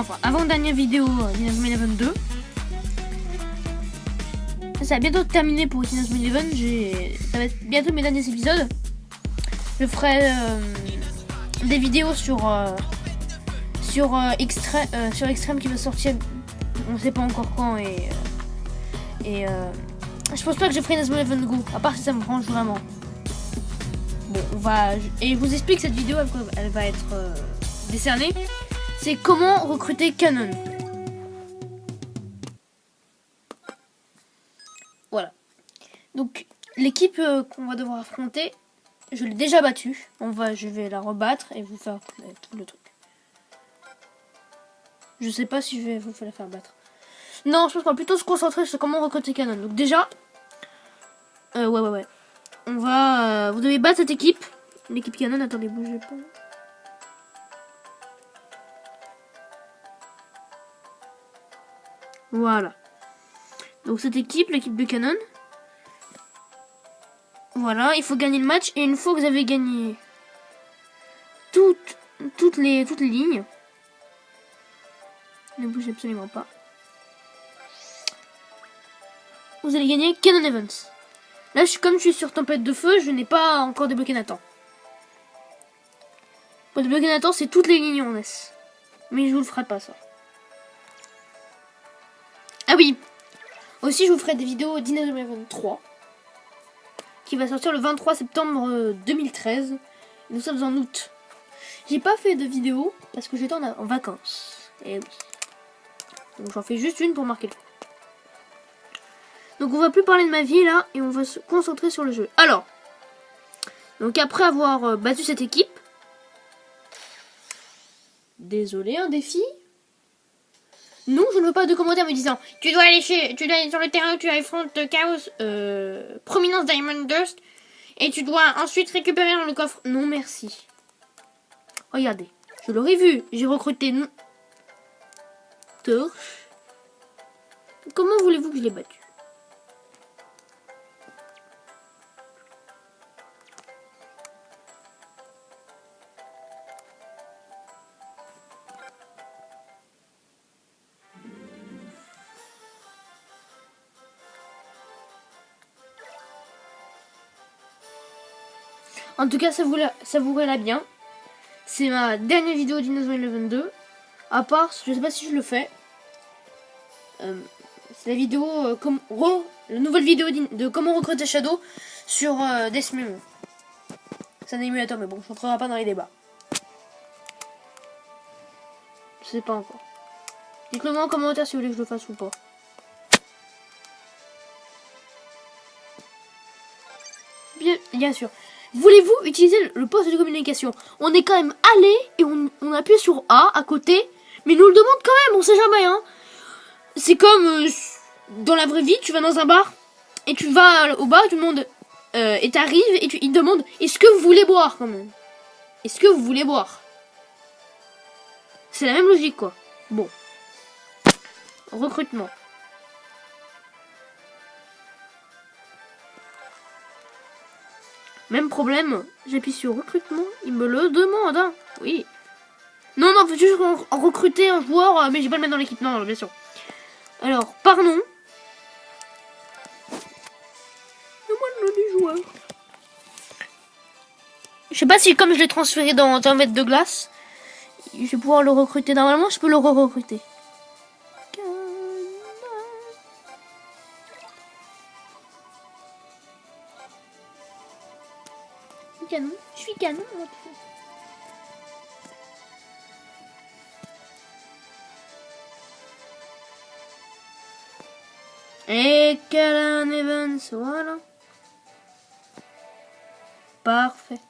enfin, avant-dernière vidéo euh, Eleven 2. Ça va bientôt terminer pour Inazuma Eleven. J'ai... Ça va être bientôt mes derniers épisodes. Je ferai euh, des vidéos sur... euh, sur, euh, sur qui va sortir, on sait pas encore quand et... je pense pas que je ferai Inazuma Eleven Go, à part si ça me branche vraiment. Bon, on va... Et je vous explique cette vidéo, elle, va être décernée. C'est comment recruter Canon. Voilà. Donc, l'équipe euh, qu'on va devoir affronter, je l'ai déjà battue. On va, je vais la rebattre et vous faire euh, tout le truc. Je sais pas si je vais vous la faire battre. Non, je pense qu'on va plutôt se concentrer sur comment recruter Canon. Donc déjà, euh, ouais, ouais, ouais. On va, euh, vous devez battre cette équipe. L'équipe Canon, attendez, bougez pas. Voilà. Donc cette équipe, l'équipe de Canon. Voilà, il faut gagner le match. Et une fois que vous avez gagné toutes, toutes, les, toutes les lignes, ne bougez absolument pas. Vous allez gagner Canon Evans. Là, je comme je suis sur Tempête de Feu, je n'ai pas encore débloqué Nathan. Pour débloquer Nathan, c'est toutes les lignes en S. Mais je vous le ferai pas, ça. Ah oui Aussi, je vous ferai des vidéos d'Inazuma Eleven 3 qui va sortir le 23 septembre euh, 2013. Nous sommes en août. J'ai pas fait de vidéo parce que j'étais en, vacances. Et oui. Donc j'en fais juste une pour marquer le coup. Donc on va plus parler de ma vie là et on va se concentrer sur le jeu. Alors, donc après avoir euh, battu cette équipe, désolé, un défi. Non, je ne veux pas de commentaires me disant tu dois aller chez, tu dois aller sur le terrain où tu affrontes Chaos, euh, Prominence Diamond Dust et tu dois ensuite récupérer dans le coffre. Non, merci. Regardez, je l'aurais vu. J'ai recruté torche. Comment voulez-vous que je l'ai battu? En tout cas, savourez- savourez-la bien. C'est ma dernière vidéo d'Inazuma Eleven 2. À part, je sais pas si je le fais. Euh, c'est la vidéo, euh, la nouvelle vidéo de comment recruter Shadow sur euh, Death Memo. C'est un émulateur, mais bon, je rentrerai pas dans les débats. Je sais pas encore. Dites-le moi en commentaire si vous voulez que je le fasse ou pas. Bien sûr. Voulez-vous utiliser le poste de communication? On est quand même allé et on, appuie sur A à côté, mais nous le demande quand même, on sait jamais, hein. C'est comme euh, dans la vraie vie, tu vas dans un bar et tu vas au bar, tu demandes euh, et t'arrives et tu, il te demande est-ce que vous voulez boire quand même? Est-ce que vous voulez boire? C'est la même logique quoi. Bon. Recrutement. Même problème, j'appuie sur recrutement, il me le demande, hein. Oui. Non, non, faut juste re- recruter un joueur, euh, mais j'ai pas le mettre dans l'équipe, non, non, bien sûr. Alors, par nom. Donne-moi le nom du joueur. Je sais pas si, comme je l'ai transféré dans un mètre de glace, je vais pouvoir le recruter. Normalement, je peux le re-recruter. Canon. Je suis canon. moi, façon. Et Canon Evans, voilà. Parfait.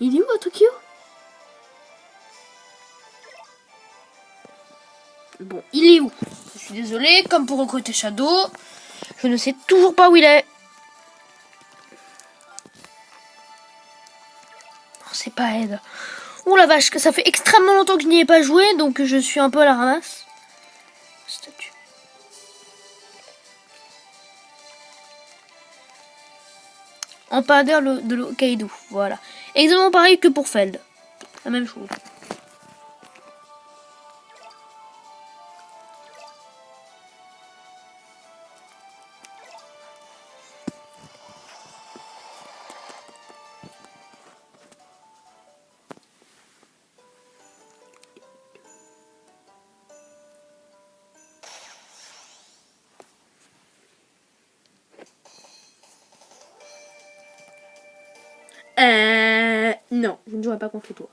Il est où à Tokyo? Bon, il est où? Je suis désolée, comme pour recruter Shadow, je ne sais toujours pas où il est. c'est pas aide. Oh la vache, ça fait extrêmement longtemps que je n'y ai pas joué, donc je suis un peu à la ramasse. Ambassadeur de l'Hokkaido, voilà. Exactement pareil que pour Feld. La même chose. Euh... Non, je ne jouerai pas contre toi.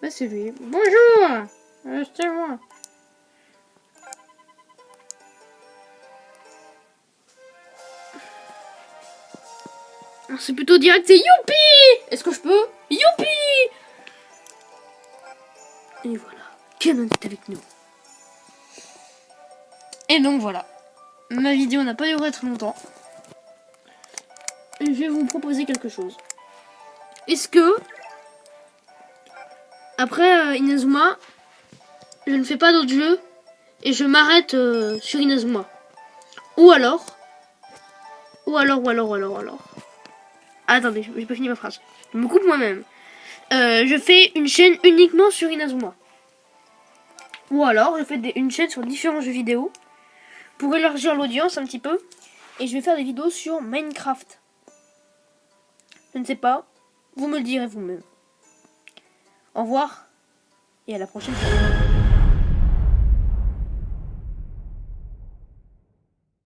Bah c'est lui. Bonjour C'est moi. Ah, c'est plutôt direct, c'est Youpi Est-ce que je peux Youpi Et voilà, Canon est avec nous. Et donc voilà ma vidéo n'a pas duré très longtemps. je vais vous proposer quelque chose. Est-ce que, après euh, Inazuma, je ne fais pas d'autres jeux et je m'arrête euh, sur Inazuma? Ou alors, ou alors, ou alors, ou alors, ou alors. attendez, j'ai pas fini ma phrase. Je me coupe moi-même. Euh, je fais une chaîne uniquement sur Inazuma. Ou alors, je fais une chaîne sur différents jeux vidéo pour élargir l'audience un petit peu. Et je vais faire des vidéos sur Minecraft. Je ne sais pas. Vous me le direz vous-même. Au revoir. Et à la prochaine.